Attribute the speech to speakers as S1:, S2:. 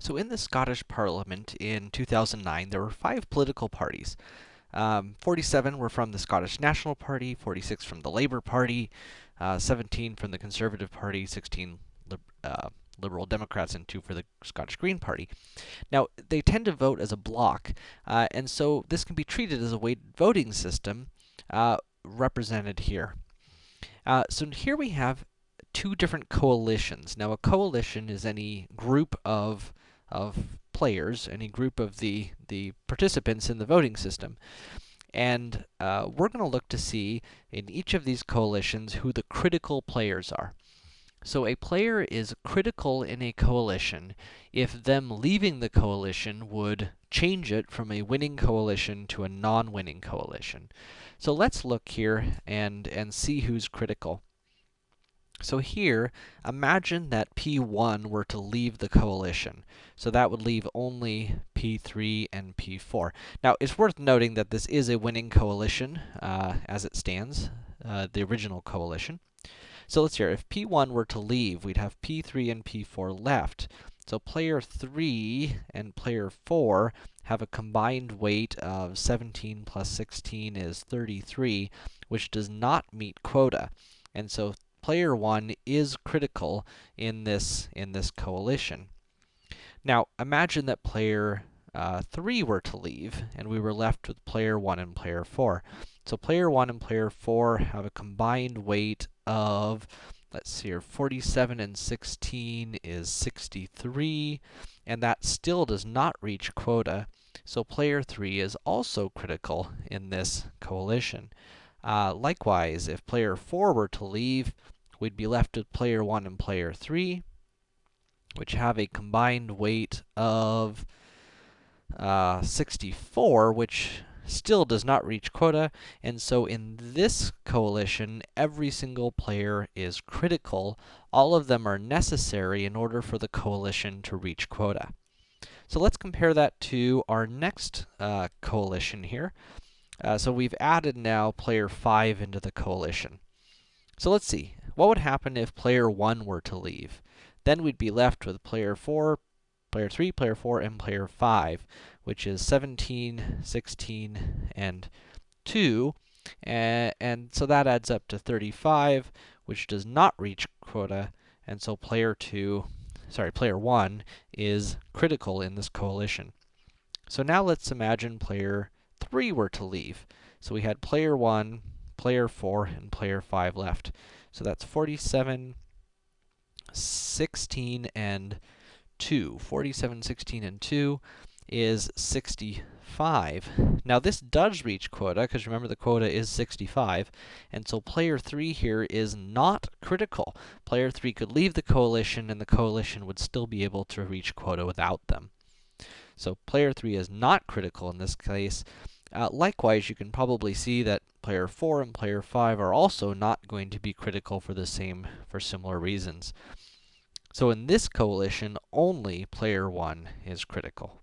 S1: So in the Scottish Parliament in 2009, there were five political parties. Um, 47 were from the Scottish National Party, 46 from the Labour Party, uh, 17 from the Conservative Party, 16 lib uh, Liberal Democrats, and 2 for the Scottish Green Party. Now, they tend to vote as a block, uh, and so this can be treated as a weighted voting system, uh, represented here. Uh, so here we have two different coalitions. Now, a coalition is any group of of players, any group of the, the participants in the voting system. And uh, we're going to look to see in each of these coalitions who the critical players are. So a player is critical in a coalition if them leaving the coalition would change it from a winning coalition to a non-winning coalition. So let's look here and, and see who's critical. So here, imagine that P1 were to leave the coalition. So that would leave only P3 and P4. Now, it's worth noting that this is a winning coalition, uh, as it stands, uh, the original coalition. So let's hear, if P1 were to leave, we'd have P3 and P4 left. So player 3 and player 4 have a combined weight of 17 plus 16 is 33, which does not meet quota. And so player 1 is critical in this, in this coalition. Now, imagine that player uh, 3 were to leave, and we were left with player 1 and player 4. So player 1 and player 4 have a combined weight of, let's see here, 47 and 16 is 63, and that still does not reach quota. So player 3 is also critical in this coalition. Uh, likewise, if player 4 were to leave, we'd be left with player 1 and player 3, which have a combined weight of uh, 64, which still does not reach quota, and so in this coalition, every single player is critical. All of them are necessary in order for the coalition to reach quota. So let's compare that to our next uh, coalition here. Uh, so we've added now player 5 into the coalition. So let's see, what would happen if player 1 were to leave? Then we'd be left with player 4, player 3, player 4, and player 5, which is 17, 16, and 2. And, and so that adds up to 35, which does not reach quota, and so player 2, sorry, player 1 is critical in this coalition. So now let's imagine player 3 were to leave. So we had player 1, player 4, and player 5 left. So that's 47, 16, and 2. 47, 16, and 2 is 65. Now this does reach quota, because remember the quota is 65, and so player 3 here is not critical. Player 3 could leave the coalition, and the coalition would still be able to reach quota without them. So player 3 is not critical in this case, uh, likewise, you can probably see that player 4 and player 5 are also not going to be critical for the same, for similar reasons. So in this coalition, only player 1 is critical.